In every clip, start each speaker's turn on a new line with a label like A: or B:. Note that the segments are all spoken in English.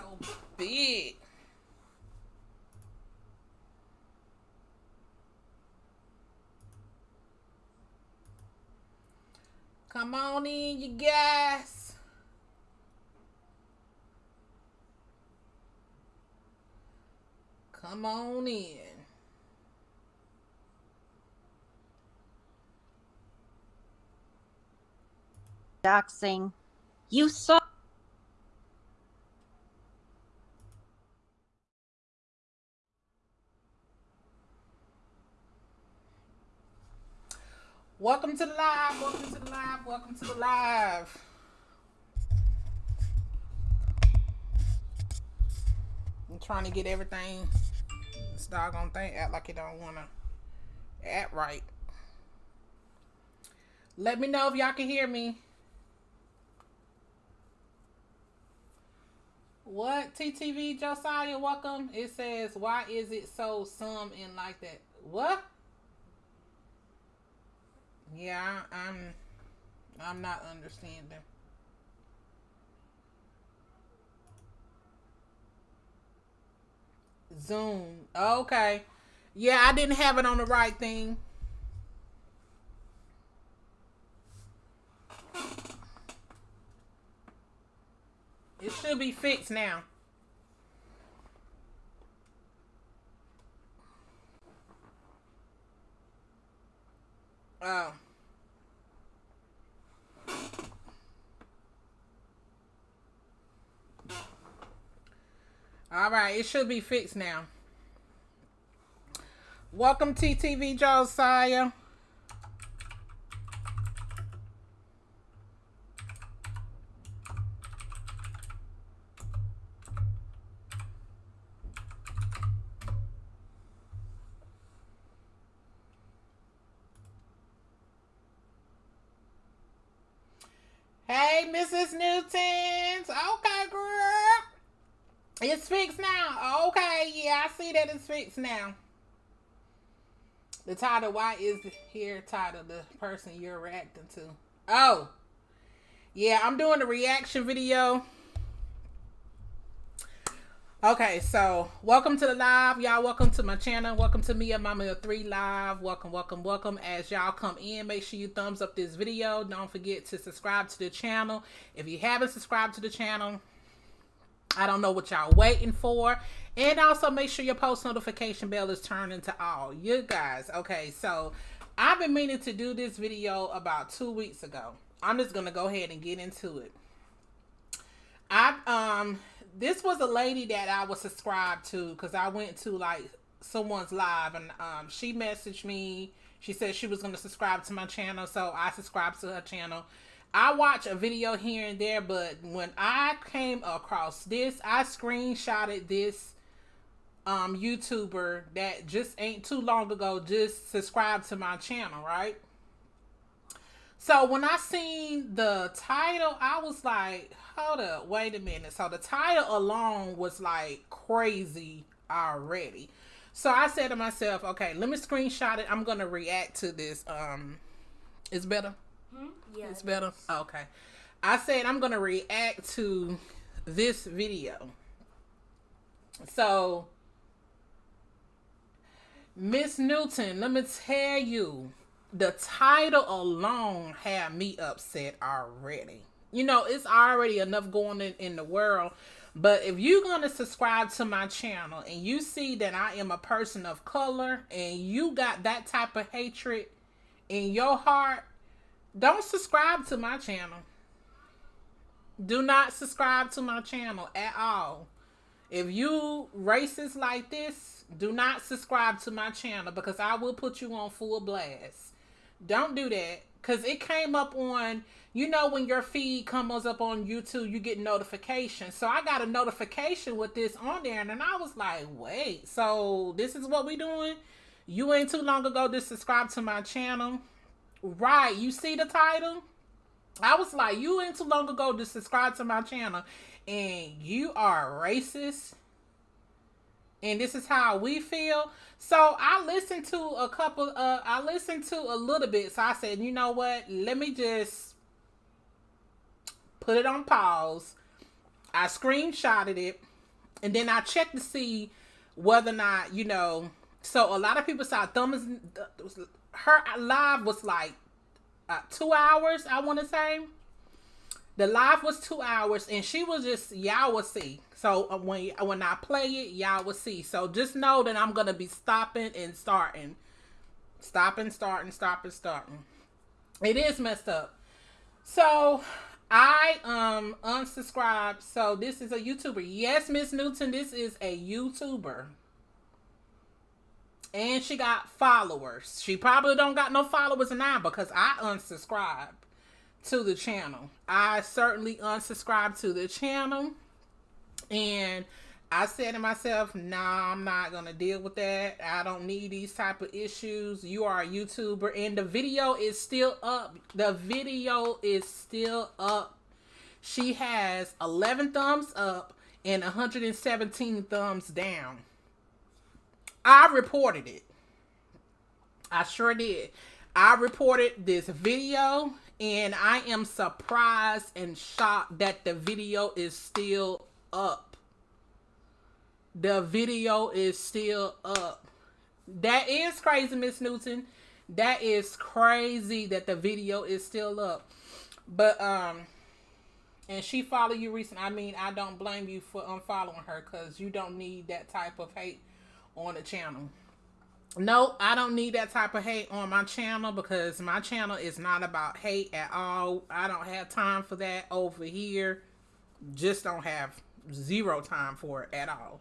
A: so big. Come on in, you guys. Come on in.
B: Doxing. You saw.
A: Welcome to the live. Welcome to the live. Welcome to the live. I'm trying to get everything. This doggone thing act like it don't wanna act right. Let me know if y'all can hear me. What TTV Josiah? Welcome. It says, "Why is it so some and like that?" What? Yeah, I'm I'm not understanding. Zoom. Okay. Yeah, I didn't have it on the right thing. It should be fixed now. Oh. All right, it should be fixed now. Welcome TTV Josiah. Hey, Mrs. Newtons. Okay, girl. It's fixed now. Okay, yeah, I see that it's fixed now. The title, why is here title the person you're reacting to? Oh, yeah, I'm doing a reaction video. Okay, so welcome to the live, y'all. Welcome to my channel. Welcome to me and Mama Three Live. Welcome, welcome, welcome. As y'all come in, make sure you thumbs up this video. Don't forget to subscribe to the channel. If you haven't subscribed to the channel, I don't know what y'all waiting for. And also make sure your post notification bell is turned into all. You guys, okay, so I've been meaning to do this video about two weeks ago. I'm just gonna go ahead and get into it. I um this was a lady that I was subscribed to because I went to like someone's live and um, she messaged me. She said she was to subscribe to my channel, so I subscribed to her channel. I watch a video here and there, but when I came across this, I screenshotted this um, YouTuber that just ain't too long ago just subscribed to my channel, right? So when I seen the title, I was like, hold up, wait a minute. So the title alone was like crazy already. So I said to myself, okay, let me screenshot it. I'm gonna react to this. Um, it's better.
C: Hmm? Yeah,
A: it's better. Okay. I said I'm gonna react to this video. So, Miss Newton, let me tell you, the title alone had me upset already. You know, it's already enough going in, in the world. But if you're going to subscribe to my channel and you see that I am a person of color and you got that type of hatred in your heart, don't subscribe to my channel. Do not subscribe to my channel at all. If you racist like this, do not subscribe to my channel because I will put you on full blast. Don't do that because it came up on, you know, when your feed comes up on YouTube, you get notifications. So I got a notification with this on there and I was like, wait, so this is what we doing? You ain't too long ago just subscribe to my channel. Right, you see the title? I was like, you ain't too long ago to subscribe to my channel and you are racist and this is how we feel. So I listened to a couple uh I listened to a little bit. So I said, you know what? Let me just put it on pause I screenshotted it, and then I checked to see whether or not you know. So a lot of people saw thumbs. Her live was like uh, two hours. I want to say the live was two hours, and she was just y'all will see. So uh, when when I play it, y'all will see. So just know that I'm gonna be stopping and starting, stopping, starting, stopping, starting. It is messed up. So I um unsubscribed. So this is a YouTuber. Yes, Miss Newton, this is a YouTuber. And she got followers. She probably don't got no followers now because I unsubscribed to the channel. I certainly unsubscribed to the channel. And I said to myself, nah, I'm not gonna deal with that. I don't need these type of issues. You are a YouTuber and the video is still up. The video is still up. She has 11 thumbs up and 117 thumbs down. I reported it. I sure did. I reported this video and I am surprised and shocked that the video is still up the video is still up. That is crazy, Miss Newton. That is crazy that the video is still up. But um and she follow you recent. I mean, I don't blame you for unfollowing her because you don't need that type of hate on the channel. No, I don't need that type of hate on my channel because my channel is not about hate at all. I don't have time for that over here. Just don't have zero time for it at all.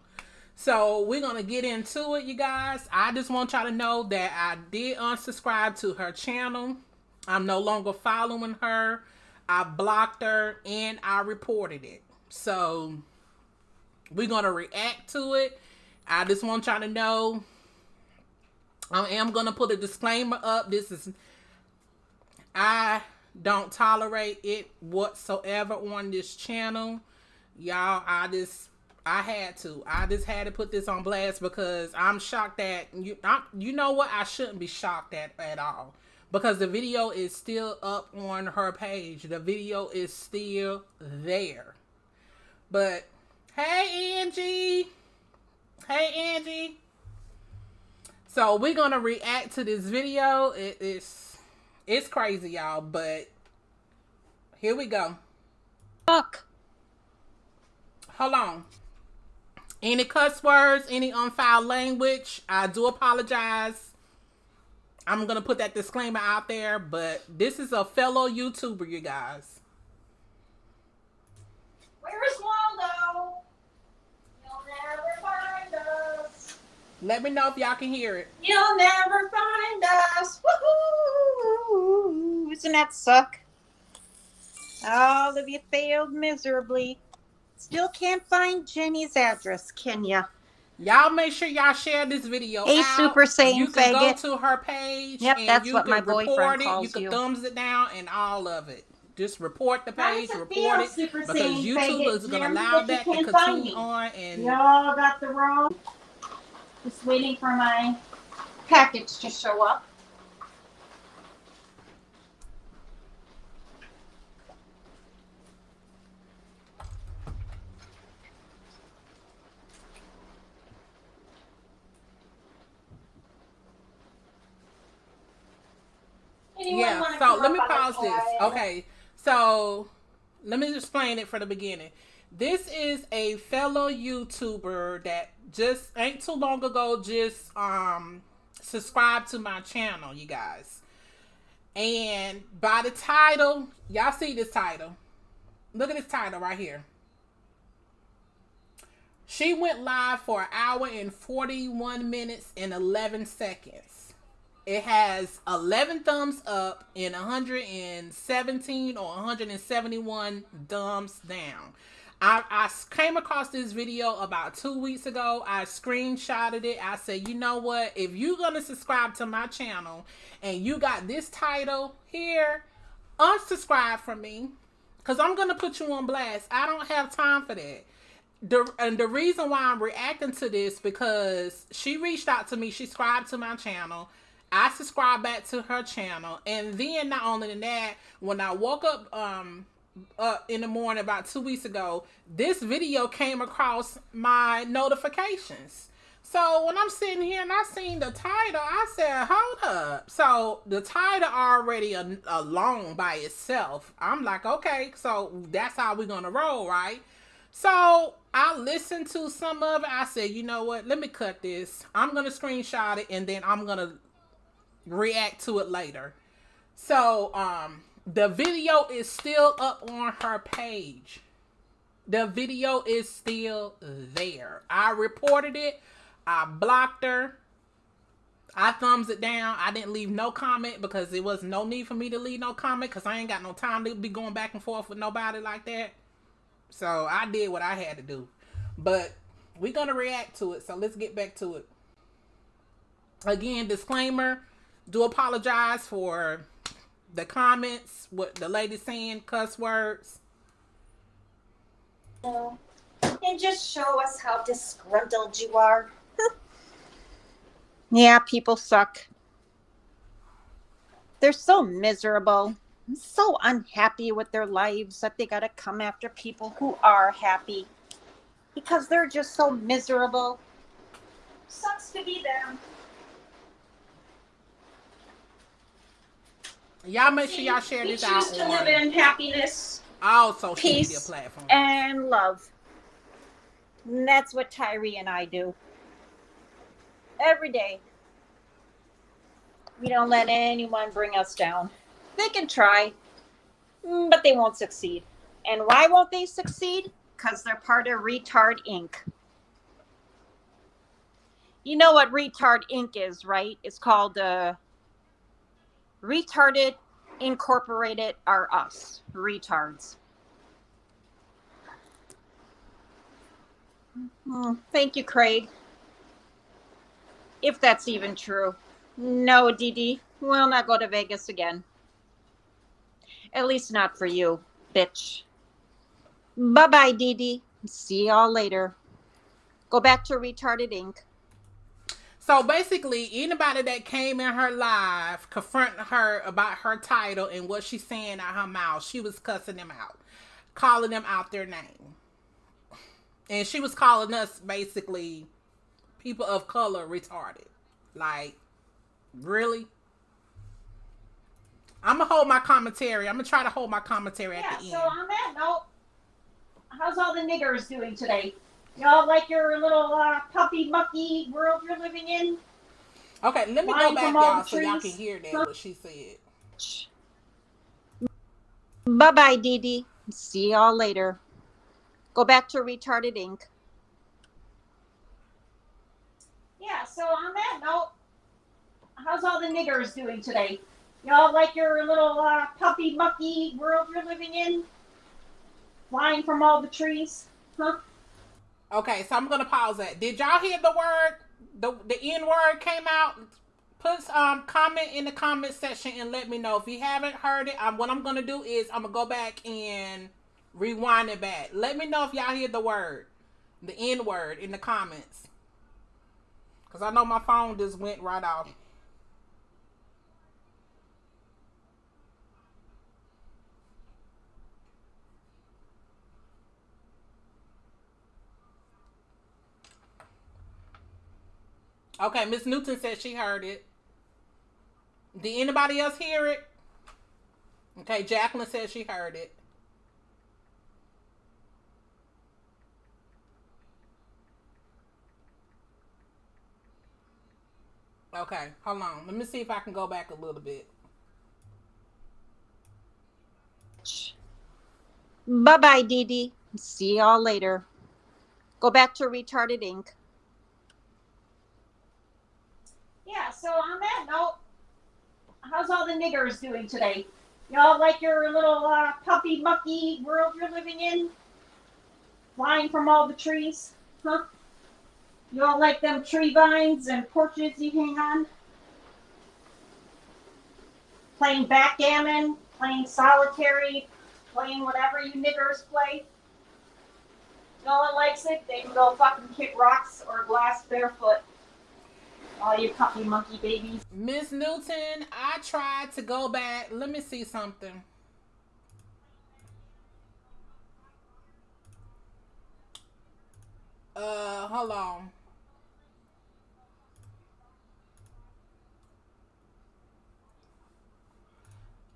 A: So we're gonna get into it, you guys. I just want y'all to know that I did unsubscribe to her channel. I'm no longer following her. I blocked her and I reported it. So we're gonna react to it. I just want y'all to know I am gonna put a disclaimer up. This is I don't tolerate it whatsoever on this channel. Y'all, I just I had to. I just had to put this on blast because I'm shocked that you. I'm, you know what? I shouldn't be shocked at at all because the video is still up on her page. The video is still there. But hey, Angie. Hey, Angie. So we're gonna react to this video. It is it's crazy, y'all. But here we go.
B: Fuck.
A: Hold on. Any cuss words, any unfoul language, I do apologize. I'm going to put that disclaimer out there, but this is a fellow YouTuber, you guys.
B: Where's Waldo? You'll never find us.
A: Let me know if y'all can hear it.
B: You'll never find us. Woohoo! Doesn't that suck? All of you failed miserably. Still can't find Jenny's address, can ya?
A: Y'all make sure y'all share this video.
B: Hey,
A: out.
B: Super Saiyan
A: You can
B: faggot.
A: go to her page.
B: Yep, that's what
A: can
B: my boyfriend
A: it.
B: calls
A: You can
B: you.
A: thumbs it down and all of it. Just report the page, report it, because YouTube
B: faggot,
A: is going to allow
B: that
A: to continue on. And
B: Y'all got the wrong. Just waiting for my package to show up. Anyone
A: yeah so let me
B: up on a
A: pause this. okay so let me explain it from the beginning this is a fellow youtuber that just ain't too long ago just um subscribed to my channel you guys. And by the title y'all see this title? Look at this title right here. She went live for an hour and 41 minutes and 11 seconds. It has 11 thumbs up and 117 or 171 thumbs down. I, I came across this video about two weeks ago. I screenshotted it. I said, you know what? If you're going to subscribe to my channel and you got this title here, unsubscribe from me because I'm going to put you on blast. I don't have time for that. The, and the reason why I'm reacting to this because she reached out to me. She subscribed to my channel. I subscribed back to her channel, and then not only than that, when I woke up um uh, in the morning about two weeks ago, this video came across my notifications. So when I'm sitting here and I seen the title, I said, hold up. So the title already alone by itself. I'm like, okay, so that's how we're going to roll, right? So I listened to some of it. I said, you know what? Let me cut this. I'm going to screenshot it and then I'm going to react to it later. So um the video is still up on her page. The video is still there. I reported it. I blocked her. I thumbs it down. I didn't leave no comment because there was no need for me to leave no comment because I ain't got no time to be going back and forth with nobody like that. So I did what I had to do. But we're going to react to it. So let's get back to it. Again, disclaimer. Do apologize for the comments, what the lady saying, cuss words.
B: And just show us how disgruntled you are. yeah, people suck. They're so miserable, so unhappy with their lives that they got to come after people who are happy because they're just so miserable. Sucks to be them.
A: Y'all make sure y'all share this out
B: to live in happiness,
A: all social peace, media platforms,
B: and love. And that's what Tyree and I do every day. We don't let anyone bring us down. They can try, mm, but they won't succeed. And why won't they succeed? Because they're part of Retard Inc. You know what Retard Inc. is, right? It's called uh, Retarded Incorporated are us, retards. Oh, thank you, Craig. If that's even true. No, Dee we'll not go to Vegas again. At least not for you, bitch. Bye bye, Dee See y'all later. Go back to Retarded Inc.
A: So basically, anybody that came in her live confronting her about her title and what she's saying out her mouth, she was cussing them out, calling them out their name. And she was calling us basically people of color retarded. Like, really? I'm gonna hold my commentary. I'm gonna try to hold my commentary
B: yeah,
A: at the
B: end. So on that note, oh, how's all the niggers doing today? Y'all like your little uh, puppy mucky world you're living in?
A: Okay, let me go back, y'all, so y'all can hear that what she said.
B: Bye bye, Dee Dee. See y'all later. Go back to Retarded Inc. Yeah, so on that note, how's all the niggers doing today? Y'all like your little uh, puppy mucky world you're living in? Flying from all the trees? Huh?
A: Okay, so I'm gonna pause that. Did y'all hear the word? The the N word came out. Put um comment in the comment section and let me know if you haven't heard it. Um, what I'm gonna do is I'm gonna go back and rewind it back. Let me know if y'all hear the word, the N word in the comments. Cause I know my phone just went right off. Okay, Miss Newton said she heard it. Did anybody else hear it? Okay, Jacqueline said she heard it. Okay, hold on. Let me see if I can go back a little bit.
B: Bye bye, Dee Dee. See y'all later. Go back to Retarded Inc. yeah, so on that note, how's all the niggers doing today? Y'all like your little uh, puppy mucky world you're living in? Flying from all the trees? Huh? You all like them tree vines and porches you hang on? Playing backgammon, playing solitary, playing whatever you niggers play? No one likes it, they can go fucking kick rocks or glass barefoot all your puppy monkey babies.
A: Miss Newton, I tried to go back. Let me see something. Uh, hold on.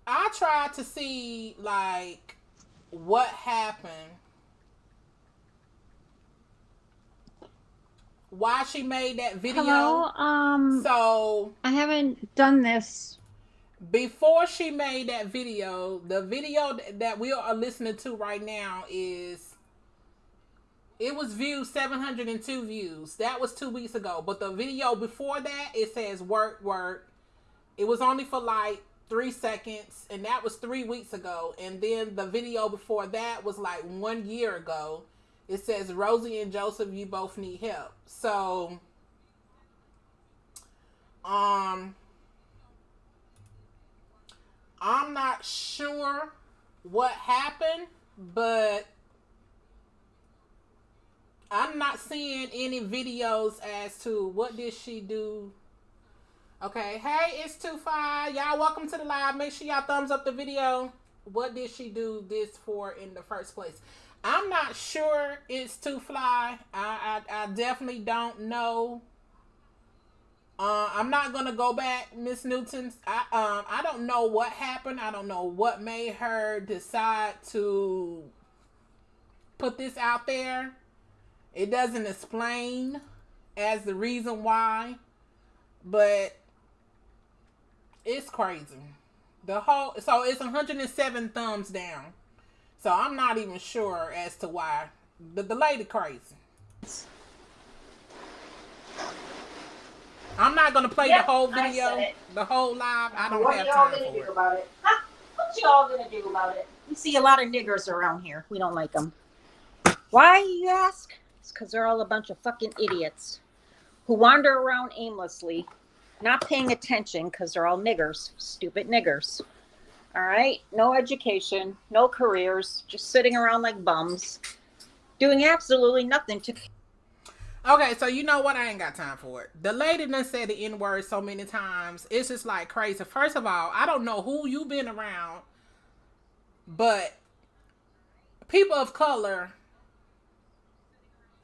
A: I tried to see like what happened Why she made that video.
C: Hello. Um.
A: So
C: I haven't done this.
A: before she made that video, the video that we are listening to right now is it was viewed 702 views. That was 2 weeks ago. But the video before that, it says work work. It was only for like 3 seconds and that was 3 weeks ago. And then the video before that was like 1 year ago. It says Rosie and Joseph, you both need help. So um I'm not sure what happened, but I'm not seeing any videos as to what did she do. Okay, hey, it's two five. Y'all welcome to the live. Make sure y'all thumbs up the video. What did she do this for in the first place? I'm not sure it's too fly. I, I I definitely don't know. Uh, I'm not gonna go back, Miss Newton. I um I don't know what happened. I don't know what made her decide to put this out there. It doesn't explain as the reason why, but it's crazy. The whole so it's 107 thumbs down. So I'm not even sure as to why. The the lady crazy. I'm not gonna play
B: Yep,
A: the whole video, the whole live. I don't
B: what
A: have
B: y'all
A: time
B: gonna
A: for
B: do
A: it.
B: about it? Huh? What y'all gonna do about it? We see a lot of niggers around here. We don't like them. Why, you ask? It's because they're all a bunch of fucking idiots who wander around aimlessly, not paying attention because they're all niggers, stupid niggers. All right? No education, no careers, just sitting around like bums, doing absolutely nothing to
A: Okay, so you know what? I ain't got time for it. The lady done said the N word so many times. It's just like crazy. First of all, I don't know who you been around, but people of color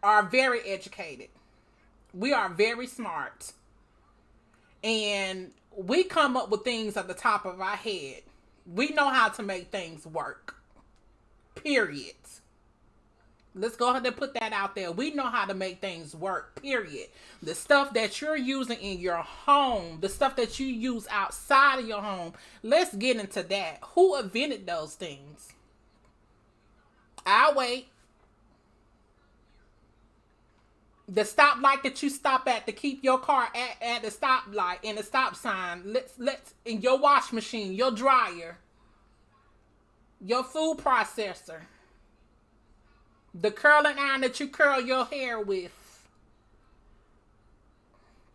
A: are very educated. We are very smart. And we come up with things at the top of our head. We know how to make things work. Period. Let's go ahead and put that out there. We know how to make things work, period. The stuff that you're using in your home, the stuff that you use outside of your home, let's get into that. Who invented those things? I'll wait. The stoplight that you stop at to keep your car at, at the stoplight and the stop sign. Let's let's in your wash machine, your dryer, your food processor the curling iron that you curl your hair with,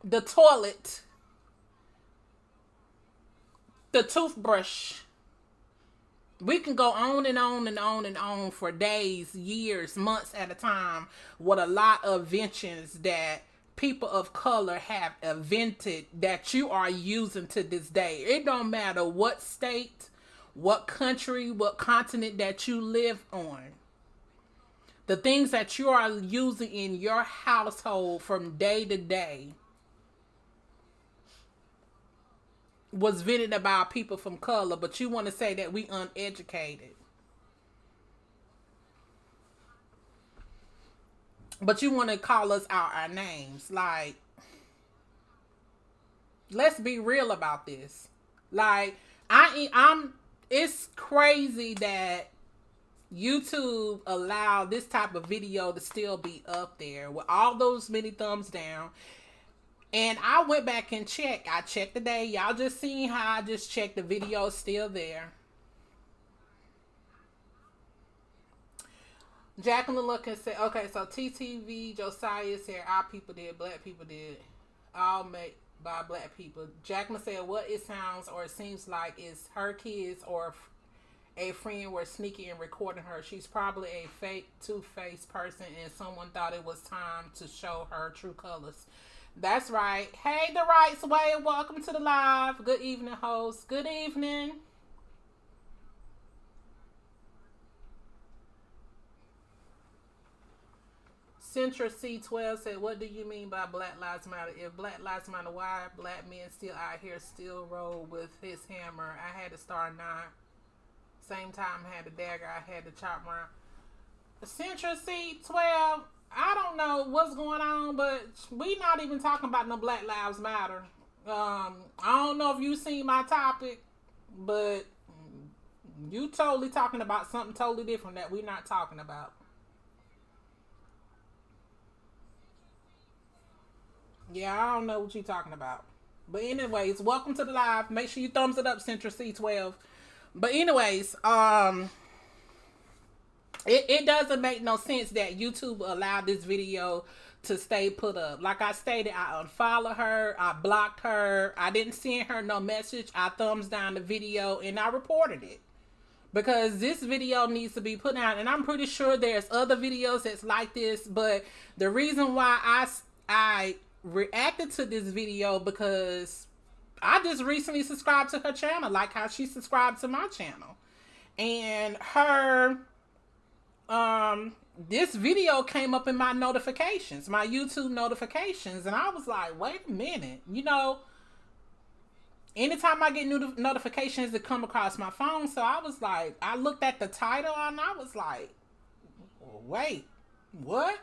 A: the toilet, the toothbrush. We can go on and on and on and on for days, years, months at a time with a lot of inventions that people of color have invented that you are using to this day. It don't matter what state, what country, what continent that you live on the things that you are using in your household from day to day was vented about people from color, but you want to say that we uneducated. But you want to call us out our names. Like, let's be real about this. Like, I I'm it's crazy that YouTube allowed this type of video to still be up there with all those many thumbs down. And I went back and checked. I checked today. Y'all just seen how I just checked the video still there. Jacqueline look and said, okay, so TTV, Josiah said our people did, black people did. All made by black people. Jacqueline said what it sounds or it seems like is her kids or a friend were sneaking and recording her. She's probably a fake, two-faced person, and someone thought it was time to show her true colors. That's right. Hey, the rights way. Welcome to the live. Good evening, host. Good evening. Centra C12 said, What do you mean by Black Lives Matter? If Black Lives Matter, why black men still out here still roll with his hammer? I had to start nine. Same time I had the dagger, I had to chop around. Centra C12, I don't know what's going on, but we not even talking about no Black Lives Matter. Um, I don't know if you seen my topic, but you totally talking about something totally different that we're not talking about. Yeah, I don't know what you're talking about. But anyways, welcome to the live. Make sure you thumbs it up, Central C12. But anyways, um it, it doesn't make no sense that YouTube allowed this video to stay put up. Like I stated, I unfollowed her, I blocked her, I didn't send her no message. I thumbs down the video and I reported it. Because this video needs to be put out, and I'm pretty sure there's other videos that's like this. But the reason why I I reacted to this video because I just recently subscribed to her channel, like how she subscribed to my channel. And her um this video came up in my notifications, my YouTube notifications, and I was like, wait a minute, you know, anytime I get new notifications that come across my phone, so I was like, I looked at the title and I was like, wait, what?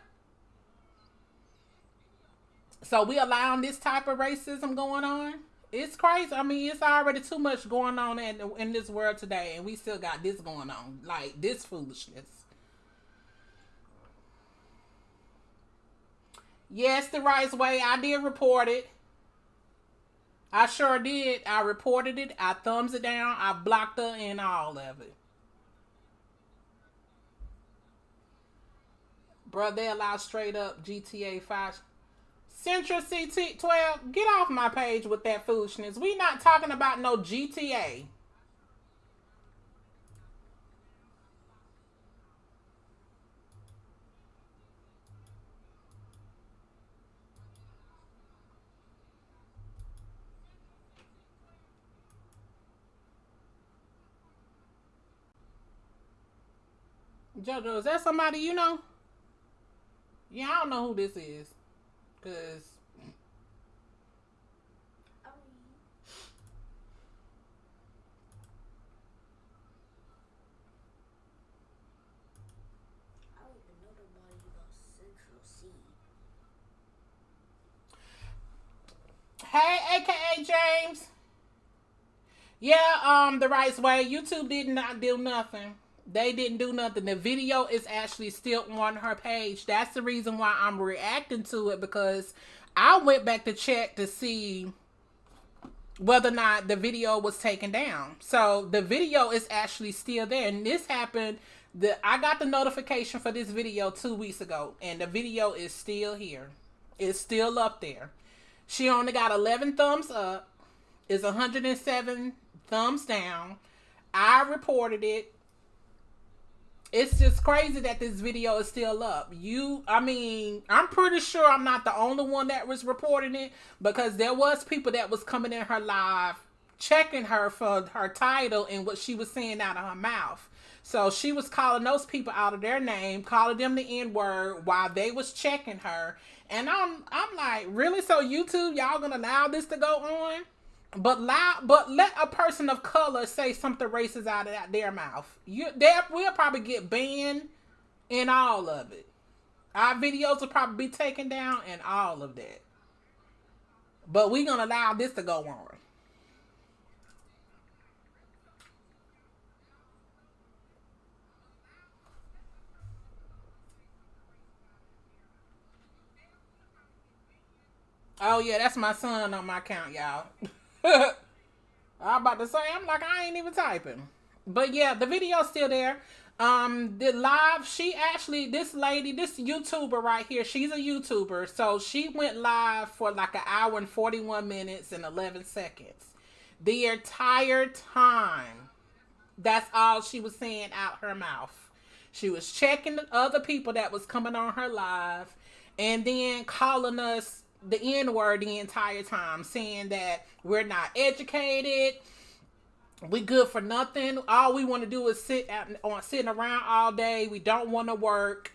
A: So we allowing this type of racism going on? It's crazy. I mean, it's already too much going on in in this world today, and we still got this going on, like this foolishness. Yes, the right way. I did report it. I sure did. I reported it. I thumbs it down. I blocked her and all of it. Bro, they allow straight up GTA 5 Central CT12, get off my page with that foolishness. We not talking about no GTA. Jojo, is that somebody you know? Yeah, I don't know who this is. Cause Hey, aka James. Yeah, um, the right way. YouTube did not do nothing. They didn't do nothing. The video is actually still on her page. That's the reason why I'm reacting to it because I went back to check to see whether or not the video was taken down. So the video is actually still there. And this happened the I got the notification for this video two weeks ago and the video is still here. It's still up there. She only got 11 thumbs up. It's 107 thumbs down. I reported it it's just crazy that this video is still up. You, I mean, I'm pretty sure I'm not the only one that was reporting it because there was people that was coming in her live checking her for her title and what she was saying out of her mouth. So she was calling those people out of their name, calling them the N word while they was checking her. And I'm I'm like, really? So YouTube, y'all gonna allow this to go on? But loud, but let a person of color say something racist out of their mouth. You, they will probably get banned in all of it. Our videos will probably be taken down and all of that. But we're gonna allow this to go on. Oh yeah, that's my son on my account, y'all. I'm about to say, I'm like, I ain't even typing. But yeah, the video's still there. Um, the live, she actually, this lady, this YouTuber right here, she's a YouTuber. So she went live for like an hour and 41 minutes and 11 seconds. The entire time, that's all she was saying out her mouth. She was checking the other people that was coming on her live and then calling us the N word the entire time, saying that we're not educated, we good for nothing. All we want to do is sit at, on sitting around all day. We don't want to work.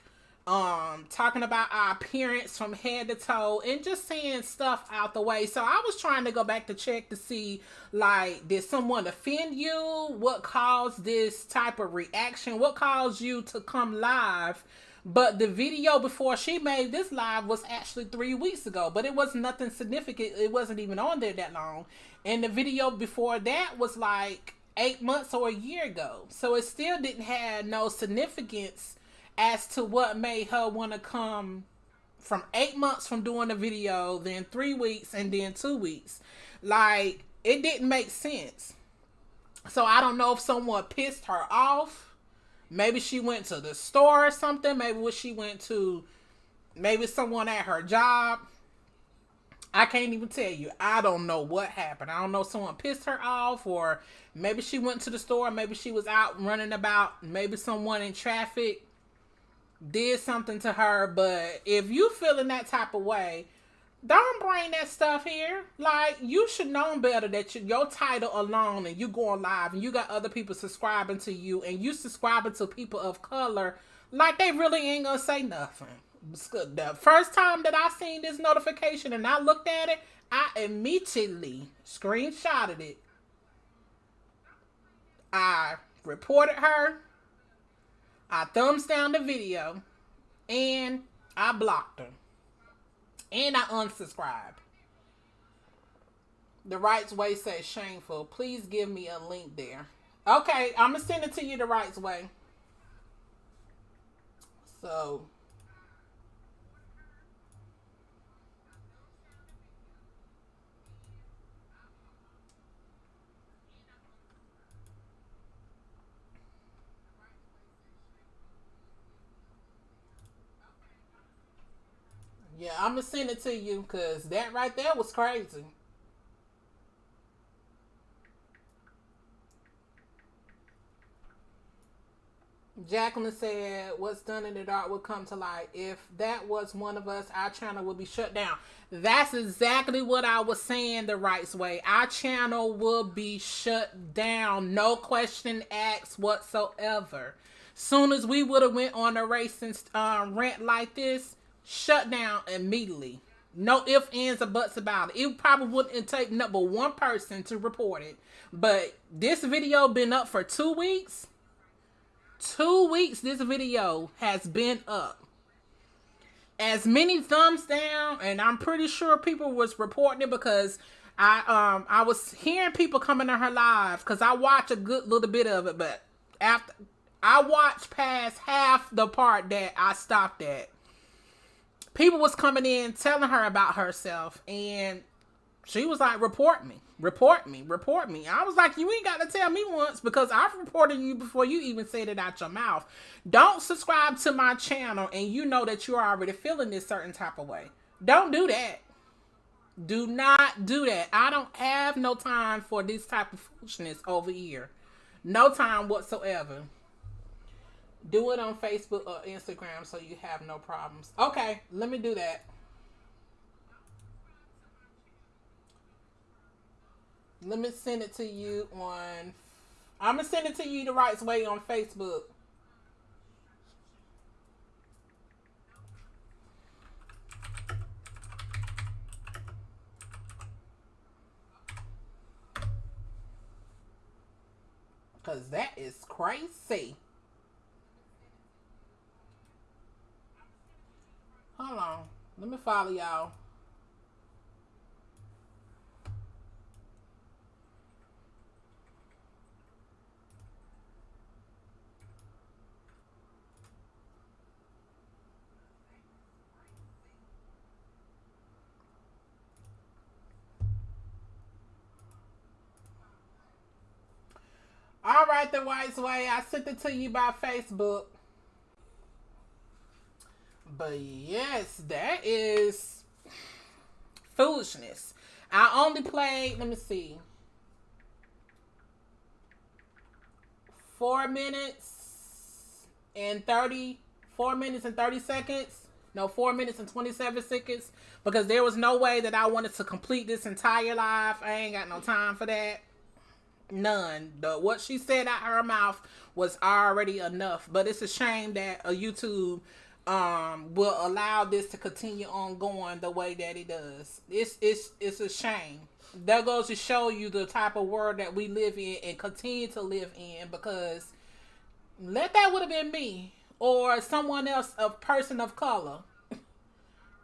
A: um talking about our appearance from head to toe and just saying stuff out the way so i was trying to go back to check to see like did someone offend you what caused this type of reaction what caused you to come live but the video before she made this live was actually three weeks ago but it was nothing significant it wasn't even on there that long and the video before that was like eight months or a year ago so it still didn't have no significance as to what made her want to come from eight months from doing the video, then three weeks, and then two weeks. Like, it didn't make sense. So I don't know if someone pissed her off. Maybe she went to the store or something. Maybe what she went to, maybe someone at her job. I can't even tell you. I don't know what happened. I don't know someone pissed her off or maybe she went to the store. Maybe she was out running about. Maybe someone in traffic did something to her, but if you feeling that type of way, don't bring that stuff here. Like you should know better that you, your title alone and you going live and you got other people subscribing to you and you subscribing to people of color, like they really ain't gonna say nothing. The first time that I seen this notification and I looked at it, I immediately screenshotted it. I reported her I thumbs down the video and I blocked her. And I unsubscribe. The rights way says shameful. Please give me a link there. Okay, I'm gonna send it to you the rights way. So Yeah, I'm gonna send it to you because that right there was crazy. Jacqueline said, What's done in the dark will come to light. If that was one of us, our channel would be shut down. That's exactly what I was saying the right way. Our channel will be shut down. No question asked whatsoever. Soon as we would have went on a racing uh, rant like this, shut down immediately. No ifs, ands, or buts about it. It probably wouldn't take number one person to report it. But this video been up for two weeks. Two weeks this video has been up. As many thumbs down, and I'm pretty sure people was reporting it because I um I was hearing people coming to her live because I watch a good little bit of it, but after I watched past half the part that I stopped at people was coming in telling her about herself and she was like report me report me report me. I was like you ain't got to tell me once because i've reported you before you even said it out your mouth. Don't subscribe to my channel and you know that you're already feeling this certain type of way. Don't do that. Do not do that. I don't have no time for this type of foolishness over here. No time whatsoever do it on Facebook or Instagram so you have no problems. Okay, let me do that. Let me send it to you on. I'm gonna send it to you the right way on Facebook. Cause that is crazy. Hold on. Let me follow y'all. All right, the wise way. I sent it to you by Facebook. But yes, that is foolishness. I only played, let me see, four minutes and 30, four minutes and 30 seconds. No, four minutes and 27 seconds because there was no way that I wanted to complete this entire live. I ain't got no time for that. None. The what she said out her mouth was already enough. But it's a shame that a YouTube um will allow this to continue on going the way that it does. It's it's it's a shame. That goes to show you the type of world that we live in and continue to live in because let that would have been me or someone else, a person of color.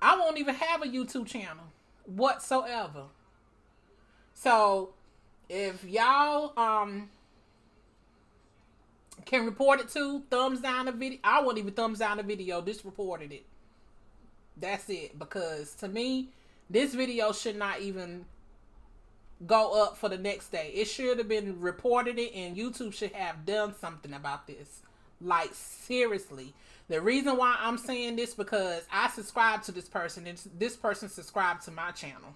A: I won't even have a YouTube channel whatsoever. So if y'all um can report it to thumbs down the video. I won't even thumbs down the video. Just reported it. That's it. Because to me, this video should not even go up for the next day. It should have been reported it and YouTube should have done something about this. Like seriously. The reason why I'm saying this because I subscribe to this person and this person subscribed to my channel.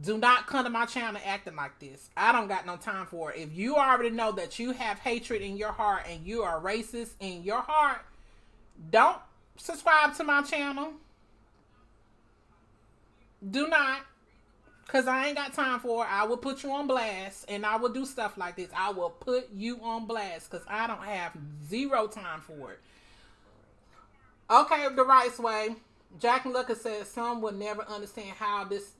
A: Do not come to my channel acting like this. I don't got no time for it. If you already know that you have hatred in your heart and you are racist in your heart, don't subscribe to my channel. Do not. Because I ain't got time for it. I will put you on blast and I will do stuff like this. I will put you on blast because I don't have zero time for it. Okay, the right way. Jack and Lucas said some will never understand how this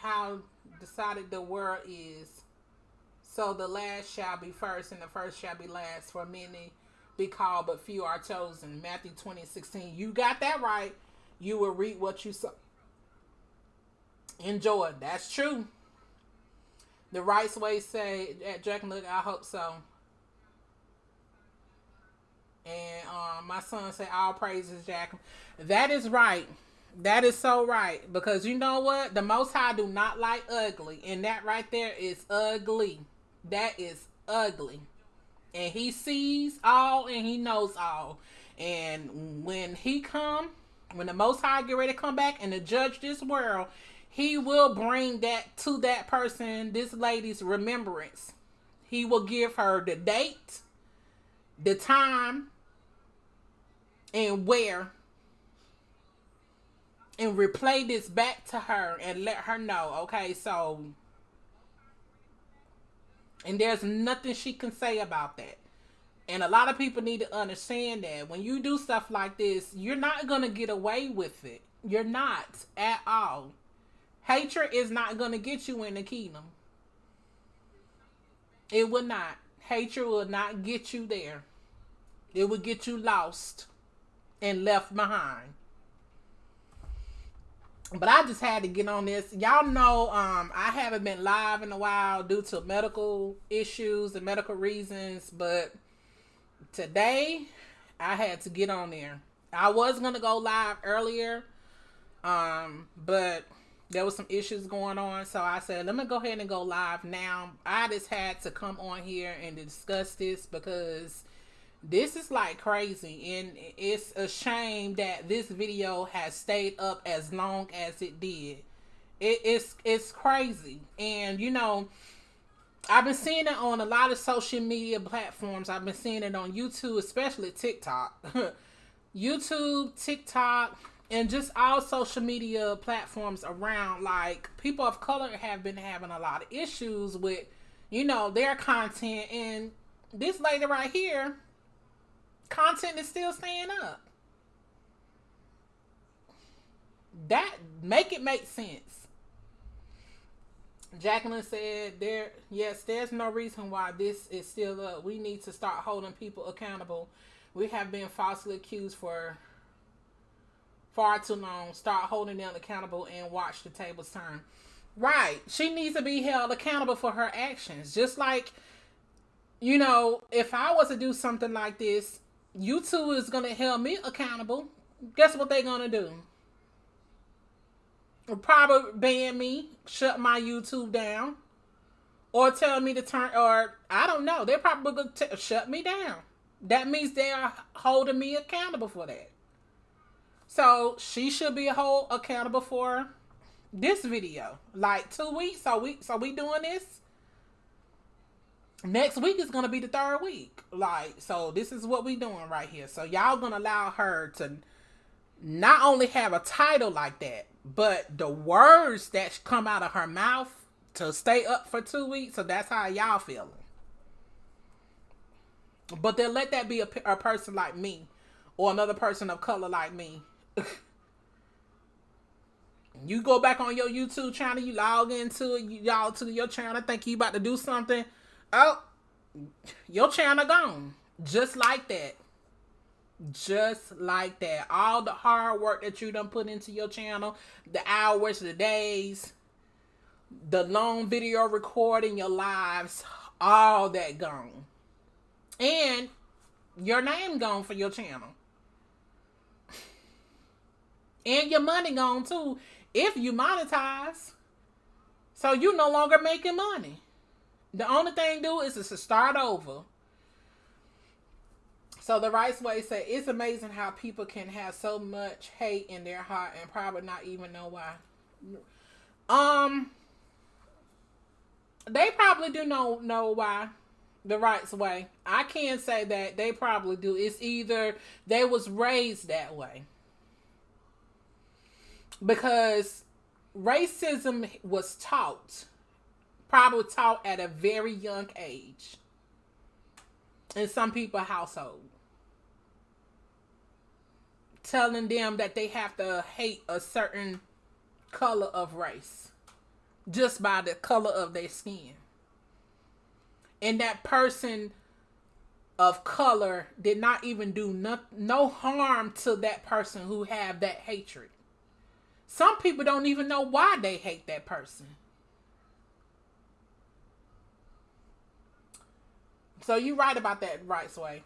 A: how decided the world is. So the last shall be first, and the first shall be last. For many be called, but few are chosen. Matthew 20, 16. You got that right. You will reap what you sow. Enjoy. That's true. The right way say at Jack look, I hope so. And um, my son said, All praises, Jack. That is right. That is so right. Because you know what? The Most High do not like ugly. And that right there is ugly. That is ugly. And he sees all and he knows all. And when he come, when the Most High get ready to come back and to judge this world, he will bring that to that person, this lady's remembrance. He will give her the date, the time, and where and replay this back to her and let her know, okay, so and there's nothing she can say about that. And a lot of people need to understand that when you do stuff like this, you're not going to get away with it. You're not at all. Hatred is not going to get you in the kingdom. It will not. Hatred will not get you there. It will get you lost and left behind but I just had to get on this. Y'all know um I haven't been live in a while due to medical issues and medical reasons, but today I had to get on there. I was going to go live earlier um but there was some issues going on, so I said, let me go ahead and go live now. I just had to come on here and discuss this because this is like crazy and it's a shame that this video has stayed up as long as it did. It, it's it's crazy and you know i've been seeing it on a lot of social media platforms. I've been seeing it on youtube especially tiktok. Youtube tiktok and just all social media platforms around. Like people of color have been having a lot of issues with you know their content and this lady right here content is still staying up. That make it make sense. Jacqueline said there yes, there's no reason why this is still up. We need to start holding people accountable. We have been falsely accused for far too long. Start holding them accountable and watch the tables turn. Right. She needs to be held accountable for her actions. Just like, you know, if I was to do something like this YouTube is gonna hold me accountable. Guess what they're gonna do? Probably ban me, shut my YouTube down, or tell me to turn. Or I don't know. They're probably gonna t- shut me down. That means they are holding me accountable for that. So she should be hold accountable for this video. Like two weeks. So we so we doing this next week is gonna be the third week. Like, so this is what we doing right here. So y'all gonna allow her to not only have a title like that, but the words that come out of her mouth to stay up for two weeks. So that's how y'all feeling. But they'll let that be a, a person like me or another person of color like me. you go back on your YouTube channel, you log into it, y'all to your channel, think you about to do something. Oh, your channel gone. Just like that. Just like that. All the hard work that you done put into your channel, the hours, the days, the long video recording, your lives, all that gone. And your name gone for your channel. And your money gone too if you monetize. So you no longer making money. The only thing do is to start over. So the right way said it's amazing how people can have so much hate in their heart and probably not even know why. Um they probably do know know why the right way. I can't say that they probably do. It's either they was raised that way. Because racism was taught, probably taught at a very young age in some people household. Telling them that they have to hate a certain color of race just by the color of their skin. And that person of color did not even do no, no harm to that person who have that hatred. Some people don't even know why they hate that person. So you right about that right way.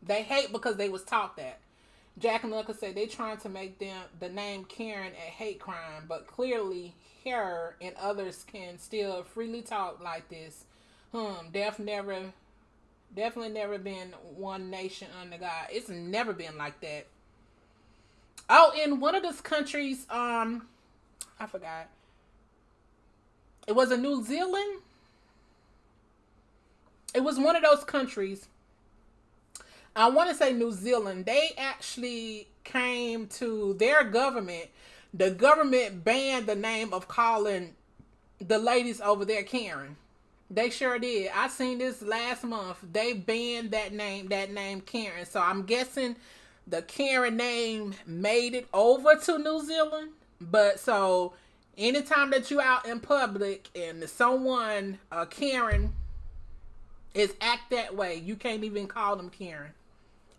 A: They hate because they was taught that. Jack and Luca said they trying to make them the name Karen a hate crime, but clearly her and others can still freely talk like this. Hmm, def never definitely never been one nation under God. It's never been like that. Oh, in one of those countries, um, I forgot. It was a New Zealand. It was one of those countries. I want to say New Zealand. They actually came to their government. The government banned the name of calling the ladies over there Karen. They sure did. I seen this last month. They banned that name, that name Karen. So I'm guessing the Karen name made it over to New Zealand. But so anytime that you out in public and someone, uh, Karen, is act that way, you can't even call them Karen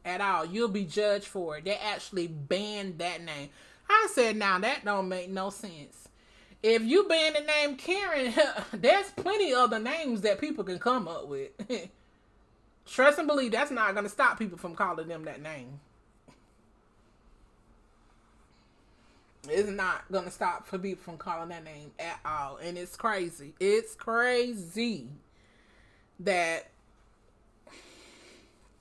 A: at all. You'll be judged for it. They actually banned that name. I said, now that don't make no sense. If you ban the name Karen, there's plenty other names that people can come up with. Trust and believe that's not going to stop people from calling them that name. It's not gonna stop for people from calling that name at all. And it's crazy. It's crazy that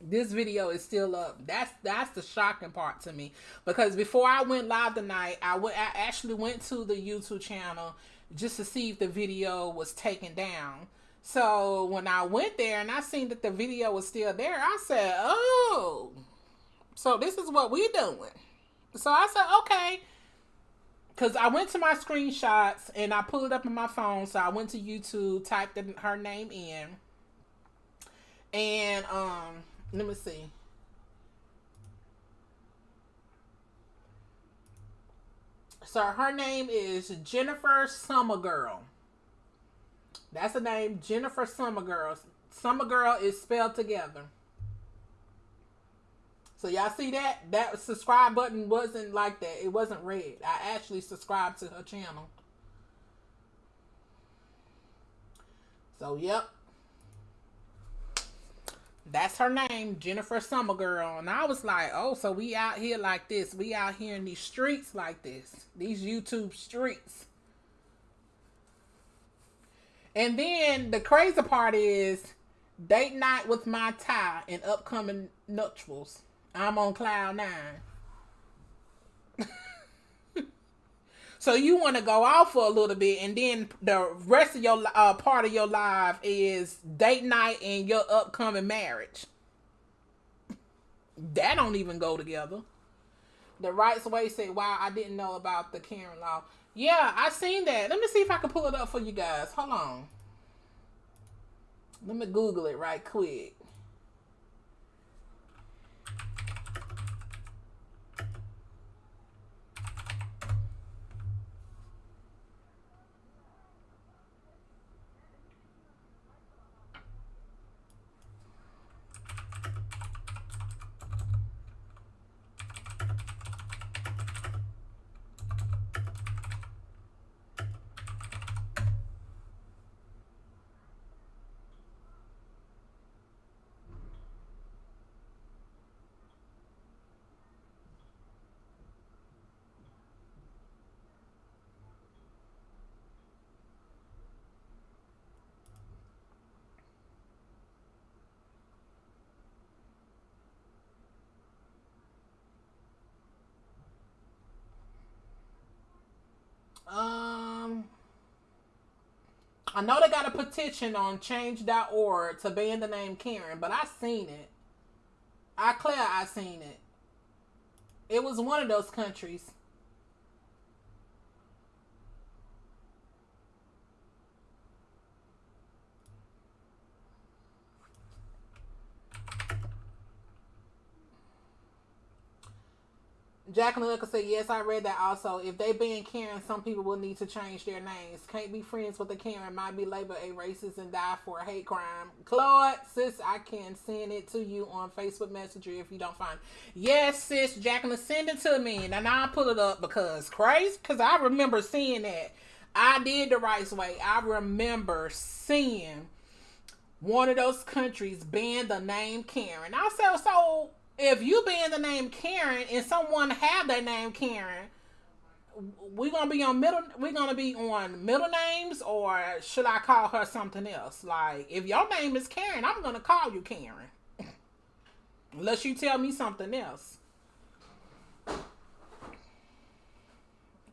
A: this video is still up. That's that's the shocking part to me. Because before I went live tonight, I went I actually went to the YouTube channel just to see if the video was taken down. So when I went there and I seen that the video was still there, I said, Oh, so this is what we doing. So I said, okay because I went to my screenshots and I pulled it up on my phone. So I went to YouTube, typed in her name in, and um, let me see. So her name is Jennifer Summergirl. That's the name, Jennifer Summergirl. Summergirl is spelled together. So y'all see that? That subscribe button wasn't like that. It wasn't red. I actually subscribed to her channel. So yep. That's her name, Jennifer Summergirl. And I was like, oh, so we out here like this. We out here in these streets like this. These YouTube streets. And then the crazy part is date night with my tie and upcoming nuptials. I'm on cloud nine. So you want to go off for a little bit, and then the rest of your uh, part of your life is date night and your upcoming marriage. That don't even go together. The rights way said, "Wow, I didn't know about the Karen law." Yeah, I seen that. Let me see if I can pull it up for you guys. Hold on. Let me Google it right quick. Um, I know they got a petition on change.org to ban the name Karen, but I seen it. I clear I seen it. It was one of those countries. Jacqueline Hooker said, Yes, I read that also. If they ban Karen, some people will need to change their names. Can't be friends with a Karen, might be labeled a racist and die for a hate crime. Claude, sis, I can send it to you on Facebook Messenger if you don't find it. Yes, sis, Jacqueline, send it to me. And I'll pull it up because crazy, because I remember seeing that. I did the right way. I remember seeing one of those countries ban the name Karen. I said, so if you being the name Karen and someone have that name Karen, we're gonna be on middle. we're gonna be on middle names, or should I call her something else? Like if your name is Karen, I'm gonna call you Karen, unless you tell me something else.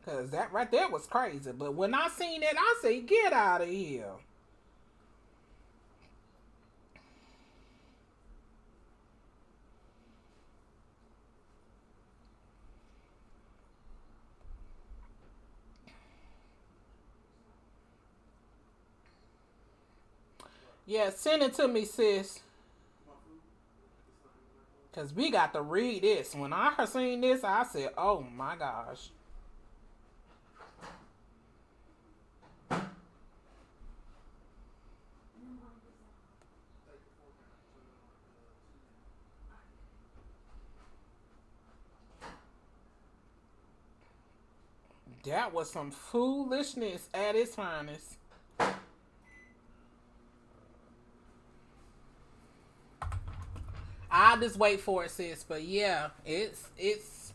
A: Cause that right there was crazy. But when I seen it, I say, get out of here. Yeah, send it to me, sis. Cause we got to read this. When I seen this, I said, "Oh my gosh." That was some foolishness at its finest. I'll just wait for it, sis. But yeah, it's it's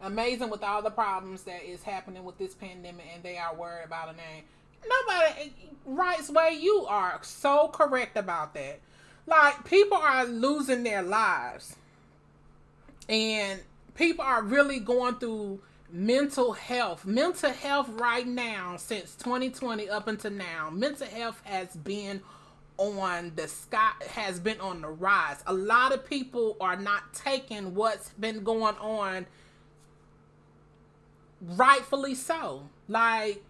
A: amazing with all the problems that is happening with this pandemic, and they are worried about a name. Nobody rights way. You are so correct about that. Like people are losing their lives, and people are really going through mental health. Mental health right now, since 2020 up until now, mental health has been on the sky has been on the rise. A lot of people are not taking what's been going on rightfully so. Like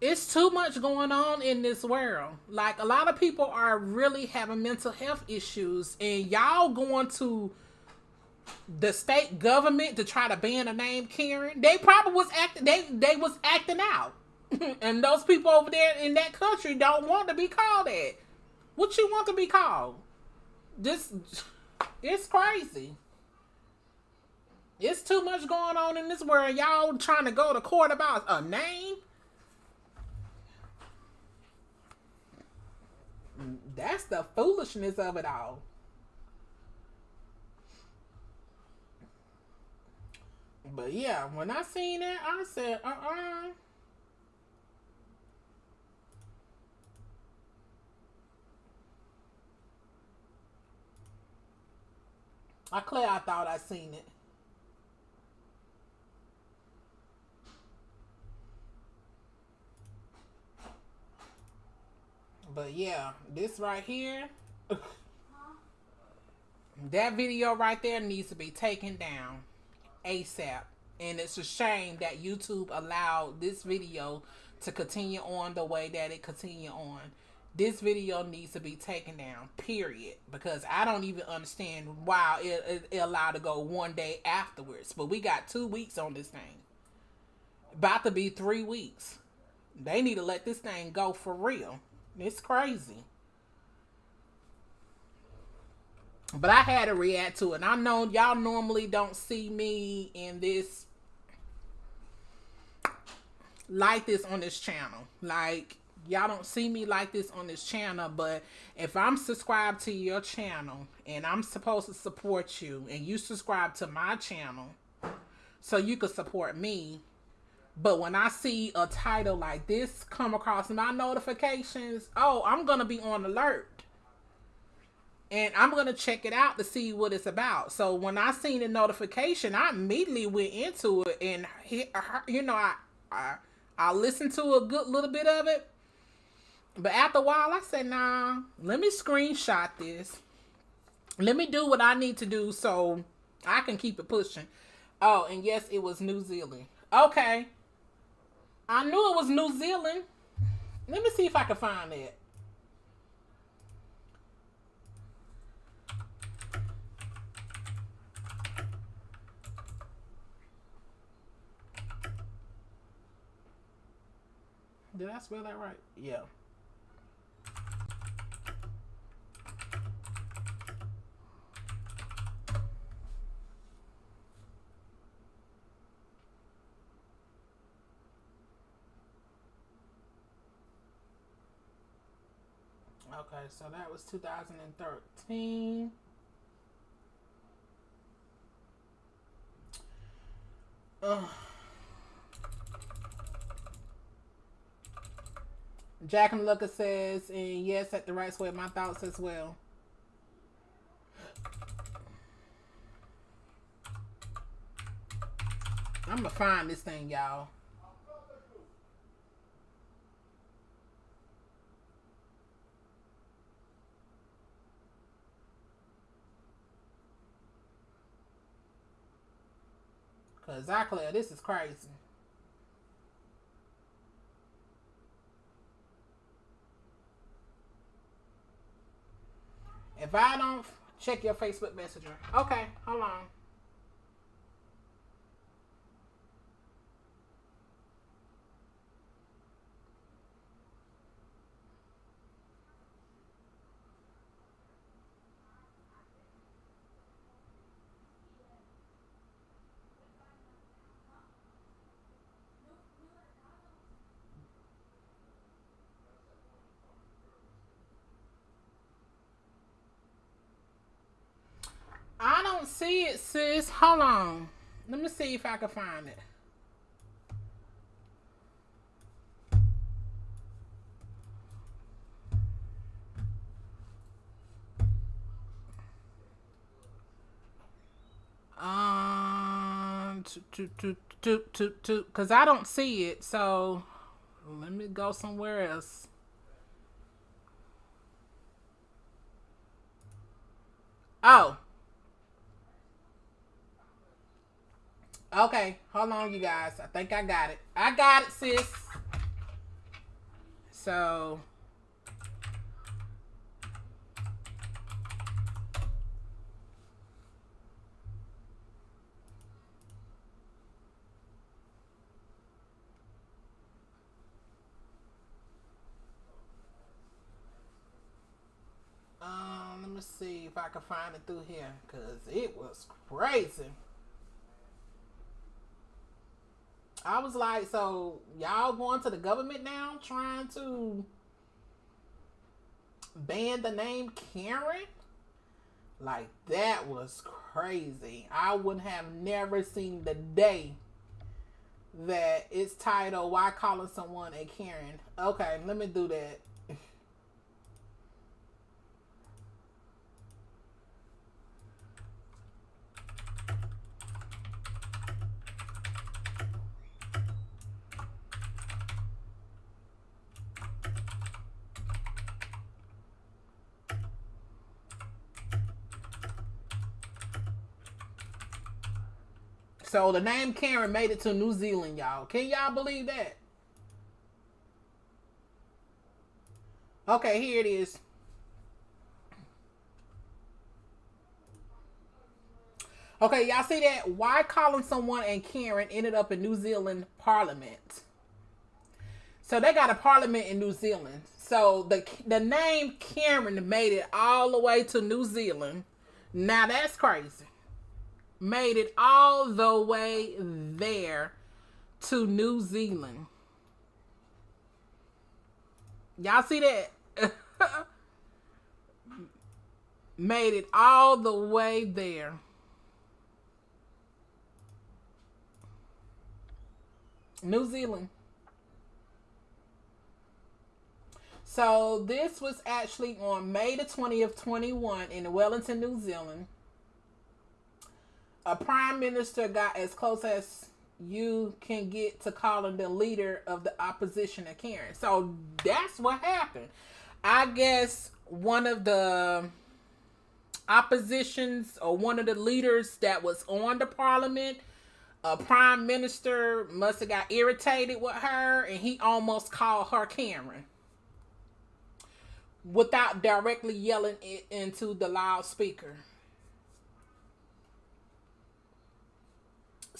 A: it's too much going on in this world. Like a lot of people are really having mental health issues and y'all going to the state government to try to ban a name Karen. They probably was acting they they was acting out. and those people over there in that country don't want to be called that. What you want to be called? This it's crazy. It's too much going on in this world. Y'all trying to go to court about a name? That's the foolishness of it all. But yeah, when I seen that, I said, uh uh I clear I thought I seen it. But yeah, this right here, that video right there needs to be taken down ASAP. And it's a shame that YouTube allowed this video to continue on the way that it continue on this video needs to be taken down period. Because i don't even understand why it, it, it, allowed to go one day afterwards. But we got two weeks on this thing. About to be three weeks. They need to let this thing go for real. It's crazy. But i had to react to it. And i know y'all normally don't see me in this like this on this channel. Like y'all don't see me like this on this channel, but if I'm subscribed to your channel and I'm supposed to support you and you subscribe to my channel so you can support me, but when I see a title like this come across my notifications, oh, I'm going to be on alert. and I'm gonna check it out to see what it's about. So when I seen the notification, I immediately went into it, and you know, I, I I listened to a good little bit of it, but after a while, I said, "Nah, let me screenshot this. Let me do what I need to do so I can keep it pushing." Oh, and yes, it was New Zealand. Okay, I knew it was New Zealand. Let me see if I can find it. Did I spell that right? Yeah. Okay, so that was 2013. Ugh. Jack and Luca says, and yes, at the right way, my thoughts as well. I'm gonna find this thing, y'all. Cause this is crazy. If I don't check your Facebook Messenger, okay, hold on. I don't see it, sis. Hold on. Let me see if I can find it. Um, to to to to to cause I don't see it. So let me go somewhere else. Oh. Okay, hold on, you guys. I think I got it. I got it, sis. So. Um, let me see if I can find it through here, cause it was crazy. I was like, so y'all going to the government now trying to ban the name Karen? Like that was crazy. I would have never seen the day that it's titled Why Calling Someone a Karen. Okay, let me do that. So the name Karen made it to New Zealand, y'all. Can y'all believe that? Okay, here it is. Okay, y'all see that? Why calling someone and Karen ended up in New Zealand Parliament? So they got a parliament in New Zealand. So the the name Karen made it all the way to New Zealand. Now that's crazy made it all the way there to New Zealand. Y'all see that? made it all the way there. New Zealand. So this was actually on May the 20th, 21 in Wellington, New Zealand. A prime minister got as close as you can get to calling the leader of the opposition a Karen. So that's what happened. I guess one of the oppositions or one of the leaders that was on the parliament a prime minister must have got irritated with her and he almost called her Karen without directly yelling it into the loudspeaker.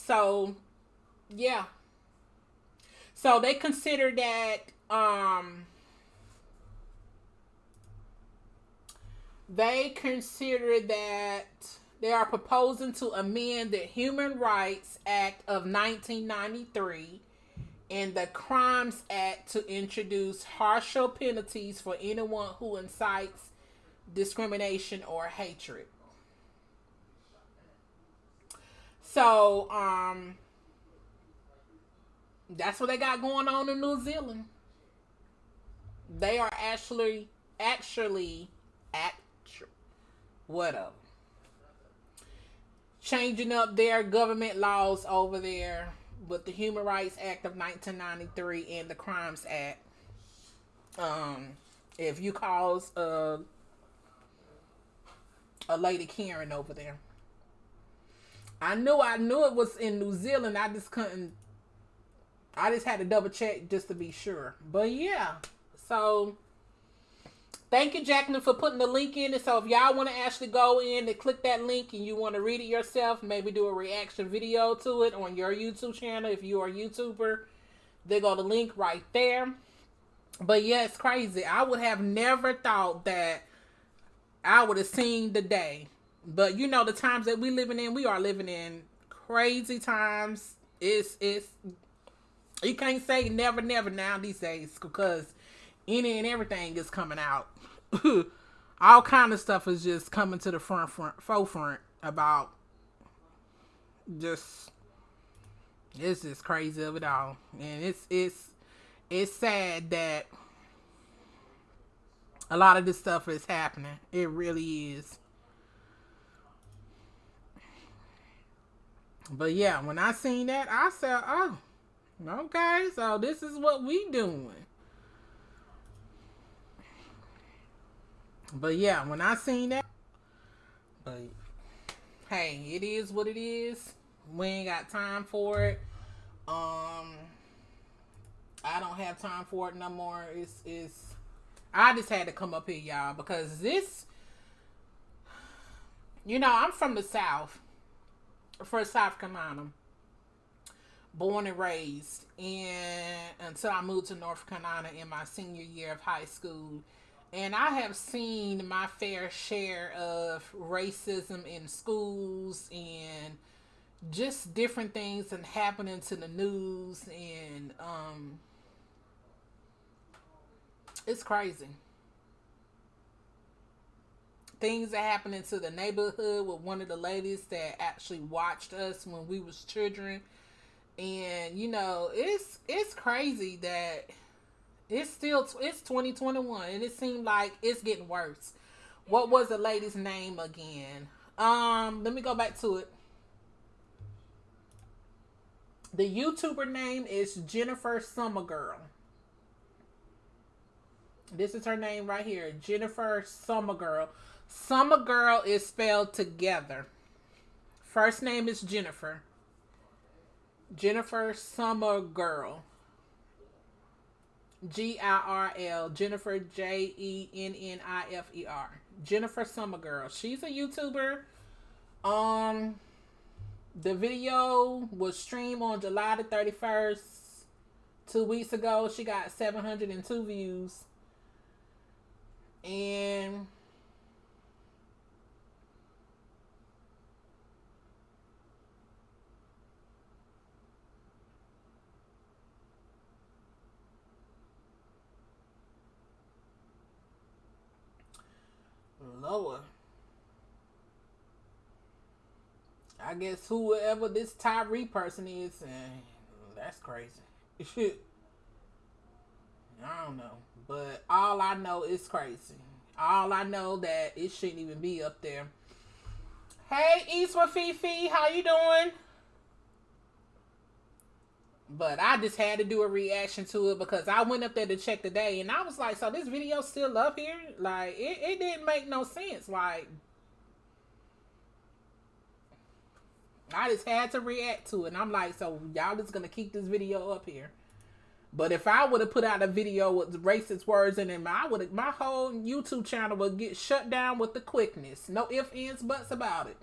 A: So, yeah. So they consider that um they consider that they are proposing to amend the Human Rights Act of 1993 and the Crimes Act to introduce harsher penalties for anyone who incites discrimination or hatred. So, um, that's what they got going on in New Zealand. They are actually, actually, actually, whatever changing up their government laws over there with the Human Rights Act of 1993 and the Crimes Act. Um, if you cause a a lady Karen over there, I knew I knew it was in New Zealand. I just couldn't. I just had to double check just to be sure. But yeah, so Thank you, Jacqueline, for putting the link in And So if y'all want to actually go in and click that link and you want to read it yourself, maybe do a reaction video to it on your YouTube channel if you are a YouTuber, they go the link right there. But yeah, it's crazy. I would have never thought that I would have seen the day. But you know, the times that we living in, we are living in crazy times. It's it's you can't say never, never now these days because any and everything is coming out. all kind of stuff is just coming to the front front forefront about just it's just crazy of it all. And it's it's it's sad that a lot of this stuff is happening. It really is. But yeah, when I seen that, I said, "Oh, okay, so this is what we doing." But yeah, when I seen that, but hey, it is what it is. We ain't got time for it. Um, I don't have time for it no more. It's it's. I just had to come up here, y'all, because this. You know, I'm from the South, for South Carolina, born and raised, and until I moved to North Carolina in my senior year of high school. And I have seen my fair share of racism in schools and just different things and happening to the news and um it's crazy. Things are happening to the neighborhood with one of the ladies that actually watched us when we was children. And you know, it's it's crazy that it's still it's 2021 and it seemed like it's getting worse. What was the lady's name again? Um, let me go back to it. The YouTuber name is Jennifer Summergirl. This is her name right here, Jennifer Summergirl. Summergirl is spelled together. First name is Jennifer. Jennifer Summer Girl. G I R L. Jennifer J E N N I F E R Jennifer Summer Girl. She's a YouTuber. Um, the video was streamed on July the thirty first, two weeks ago. She got seven hundred and two views, and Lord. I guess whoever this Tyree person is, that's crazy. I don't know. But all I know is crazy. All I know that it shouldn't even be up there. Hey, East with Fifi, how you doing? But I just had to do a reaction to it because I went up there to check today and I was like, so this video still up here? Like, it, it didn't make no sense. Like, I just had to react to it. And I'm like, so y'all just gonna keep this video up here. But if I would have put out a video with racist words in it, I would my whole YouTube channel would get shut down with the quickness. No ifs, ands, buts about it.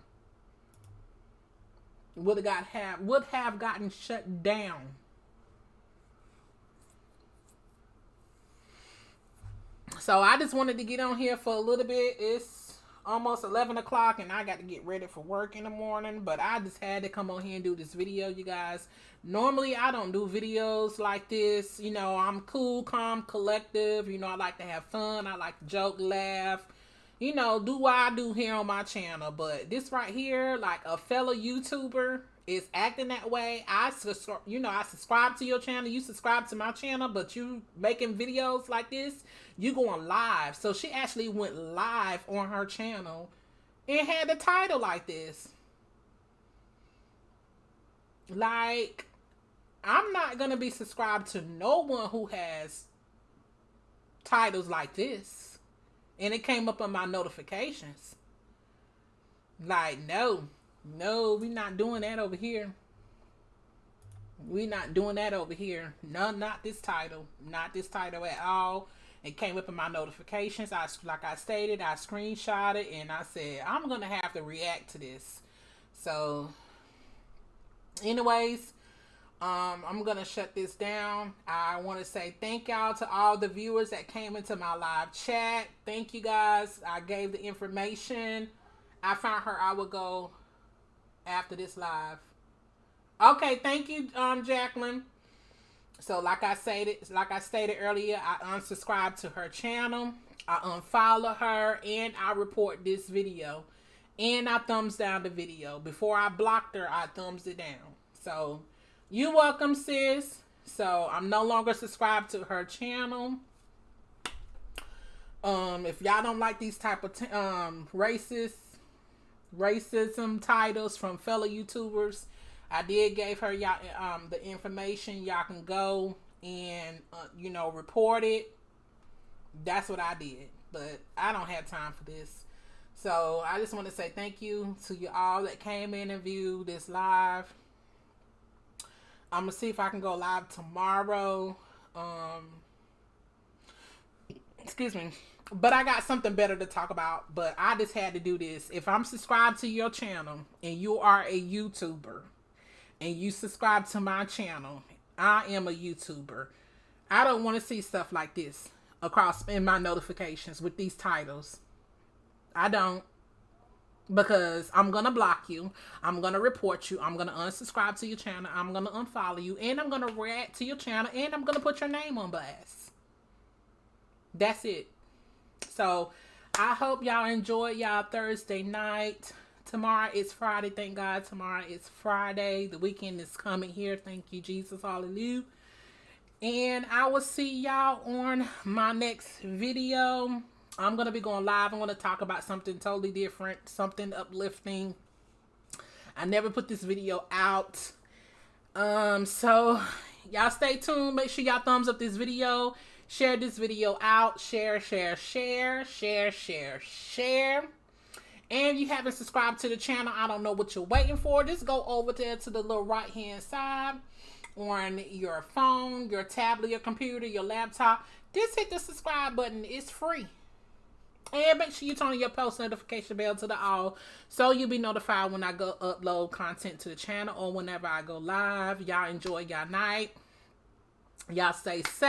A: Would have got have would have gotten shut down. So I just wanted to get on here for a little bit. It's almost 11 o'clock and I got to get ready for work in the morning. But I just had to come on here and do this video, you guys. Normally, I don't do videos like this. You know, I'm cool, calm, collective. You know, I like to have fun. I like to joke, laugh. You know, do what I do here on my channel. But this right here, like a fellow YouTuber is acting that way. I, you know, I subscribe to your channel. You subscribe to my channel, but you making videos like this you going live. So she actually went live on her channel and had the title like this. Like, I'm not going to be subscribed to no one who has titles like this. And it came up on my notifications. Like, no, no, we not doing that over here. We not doing that over here. No, not this title. Not this title at all. It came up in my notifications. I like I stated, I screenshot it and I said I'm gonna have to react to this. So, anyways, um, I'm gonna shut this down. I want to say thank y'all to all the viewers that came into my live chat. Thank you guys. I gave the information. I found her. I would go after this live. Okay, thank you, um, Jacqueline. So like I stated, like I stated earlier, I unsubscribe to her channel. I unfollow her and I report this video. And I thumbs down the video. Before I blocked her, I thumbs it down. So you welcome, sis. So I'm no longer subscribed to her channel. Um, if y'all don't like these type of um racist racism titles from fellow YouTubers, I did gave her y'all um, the information. Y'all can go and uh, you know report it. That's what I did, but I don't have time for this. So I just want to say thank you to you all that came in and viewed this live. I'm gonna see if I can go live tomorrow. Um, excuse me. But I got something better to talk about. But I just had to do this. If I'm subscribed to your channel and you are a YouTuber, and you subscribe to my channel, I am a YouTuber. I don't want to see stuff like this across in my notifications with these titles. I don't. Because I'm to block you. I'm to report you. I'm to unsubscribe to your channel. I'm to unfollow you. And I'm to react to your channel. And I'm to put your name on blast. That's it. So, I hope y'all enjoyed y'all Thursday night. Tomorrow is Friday. Thank God. Tomorrow is Friday. The weekend is coming here. Thank you, Jesus. Hallelujah. And I will see y'all on my next video. I'm going to be going live. I'm going to talk about something totally different, something uplifting. I never put this video out. Um, so y'all stay tuned. Make sure y'all thumbs up this video. Share this video out. Share, share, share, share, share, share and you haven't subscribed to the channel, I don't know what you're waiting for. Just go over there to the little right hand side on your phone, your tablet, your computer, your laptop. Just hit the subscribe button. It's free. And make sure you turn your post notification bell to the all so you'll be notified when I go upload content to the channel or whenever I go live. Y'all enjoy y'all night. Y'all stay safe.